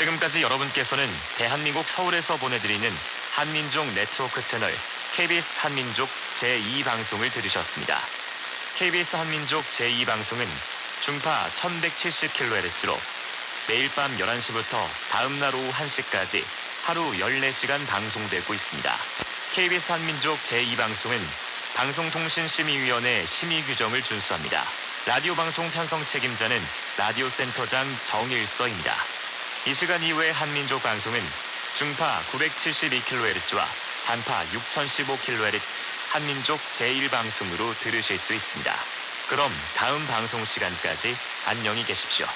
지금까지 여러분께서는 대한민국 서울에서 보내드리는 한민족 네트워크 채널 KBS 한민족 제2방송을 들으셨습니다. KBS 한민족 제2방송은 중파 1170kHz로 매일 밤 11시부터 다음 날 오후 1시까지 하루 14시간 방송되고 있습니다. KBS 한민족 제2방송은 방송통신심의위원회 심의 규정을 준수합니다. 라디오 방송 편성 책임자는 라디오 센터장 정일서입니다. 이 시간 이후의 한민족 방송은 중파 972kHz와 단파 6015kHz 한민족 제1방송으로 들으실 수 있습니다. 그럼 다음 방송 시간까지 안녕히 계십시오.